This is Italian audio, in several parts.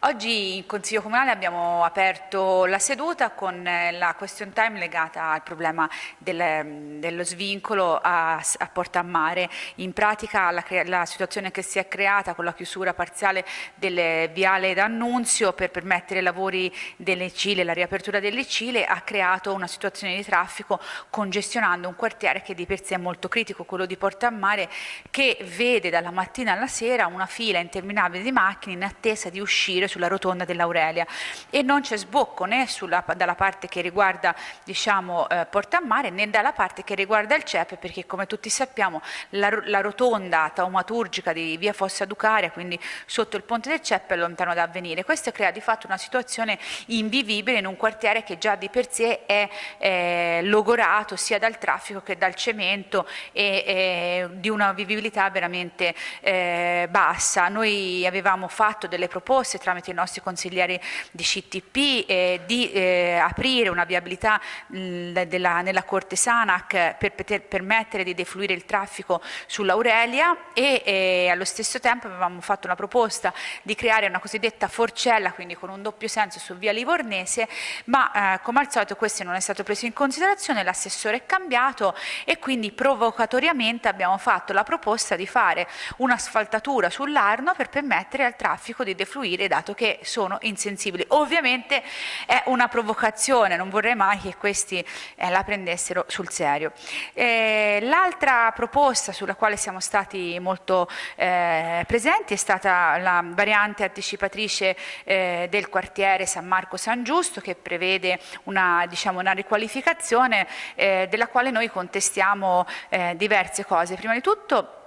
Oggi in Consiglio Comunale abbiamo aperto la seduta con eh, la question time legata al problema del, dello svincolo a, a Porta a Mare. In pratica la, la, situazione che si è creata con la chiusura parziale del viale d'Annunzio per permettere i lavori delle Cile, la riapertura delle Cile, ha creato una situazione di traffico congestionando un quartiere che di per sé è molto critico, quello di Porta a Mare, che vede dalla mattina alla sera una fila interminabile di macchine in attesa di uscire uscire sulla rotonda dell'Aurelia e non c'è sbocco né sulla, dalla parte che riguarda diciamo, eh, Porta a Mare né dalla parte che riguarda il CEP perché come tutti sappiamo la, la rotonda taumaturgica di via Fossa Ducaria, quindi sotto il ponte del CEP è lontano da avvenire. Questo crea di fatto una situazione invivibile in un quartiere che già di per sé è eh, logorato sia dal traffico che dal cemento e, e di una vivibilità veramente eh, bassa. Noi avevamo fatto delle proposte tra tramite i nostri consiglieri di CTP eh, di eh, aprire una viabilità mh, della, nella Corte Sanac per poter permettere di defluire il traffico sull'Aurelia e eh, allo stesso tempo avevamo fatto una proposta di creare una cosiddetta forcella, quindi con un doppio senso su via Livornese, ma eh, come al solito questo non è stato preso in considerazione, l'assessore è cambiato e quindi provocatoriamente abbiamo fatto la proposta di fare un'asfaltatura sull'Arno per permettere al traffico di defluire da dato che sono insensibili. Ovviamente è una provocazione, non vorrei mai che questi eh, la prendessero sul serio. Eh, L'altra proposta sulla quale siamo stati molto eh, presenti è stata la variante anticipatrice eh, del quartiere San Marco San Giusto che prevede una, diciamo, una riqualificazione eh, della quale noi contestiamo eh, diverse cose. Prima di tutto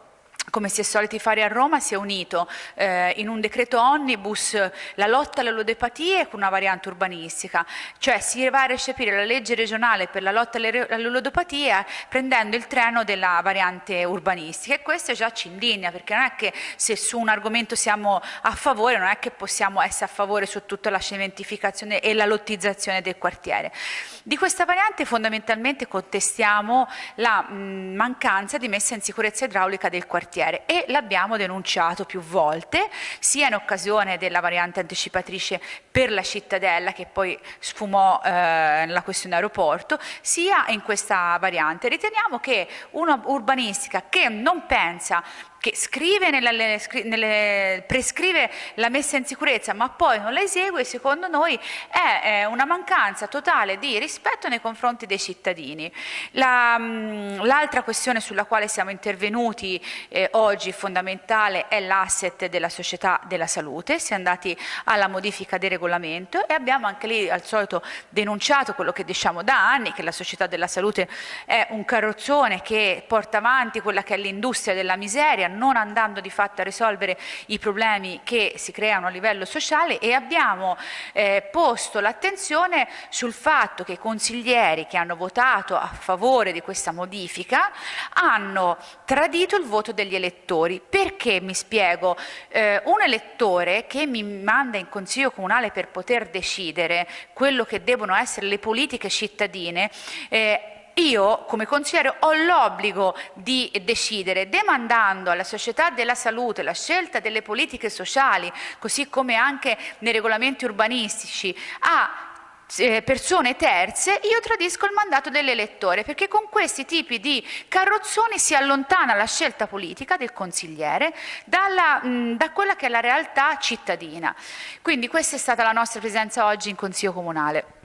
come si è soliti fare a Roma, si è unito eh, in un decreto omnibus la lotta alle ludopatie con una variante urbanistica, cioè si va a recepire la legge regionale per la lotta alle, ludopatie prendendo il treno della variante urbanistica. E questo già ci indigna perché non è che se su un argomento siamo a favore non è che possiamo essere a favore su tutta la cementificazione e la lottizzazione del quartiere. Di questa variante fondamentalmente contestiamo la mh, mancanza di messa in sicurezza idraulica del quartiere quartiere e l'abbiamo denunciato più volte, sia in occasione della variante anticipatrice per la cittadella che poi sfumò eh, la questione aeroporto, sia in questa variante. Riteniamo che una urbanistica che non pensa che scrive nella, nelle, prescrive la messa in sicurezza ma poi non la esegue, secondo noi è, è una mancanza totale di rispetto nei confronti dei cittadini. Mm, l'altra la, questione sulla quale siamo intervenuti eh, oggi fondamentale è l'asset della società della salute, si è andati alla modifica del regolamento e abbiamo anche lì al solito denunciato quello che diciamo da anni, che la società della salute è un carrozzone che porta avanti quella che è l'industria della miseria, non andando di fatto a risolvere i problemi che si creano a livello sociale e abbiamo eh, posto l'attenzione sul fatto che i consiglieri che hanno votato a favore di questa modifica hanno tradito il voto degli elettori. Perché mi spiego? Eh, un elettore che mi manda in consiglio comunale per poter decidere quello che devono essere le politiche cittadine eh, io come consigliere ho l'obbligo di decidere demandando alla società della salute la scelta delle politiche sociali, così come anche nei regolamenti urbanistici, a eh, persone terze, io tradisco il mandato dell'elettore, perché con questi tipi di carrozzoni si allontana la scelta politica del consigliere dalla, mh, da quella che è la realtà cittadina. Quindi questa è stata la nostra presenza oggi in Consiglio Comunale.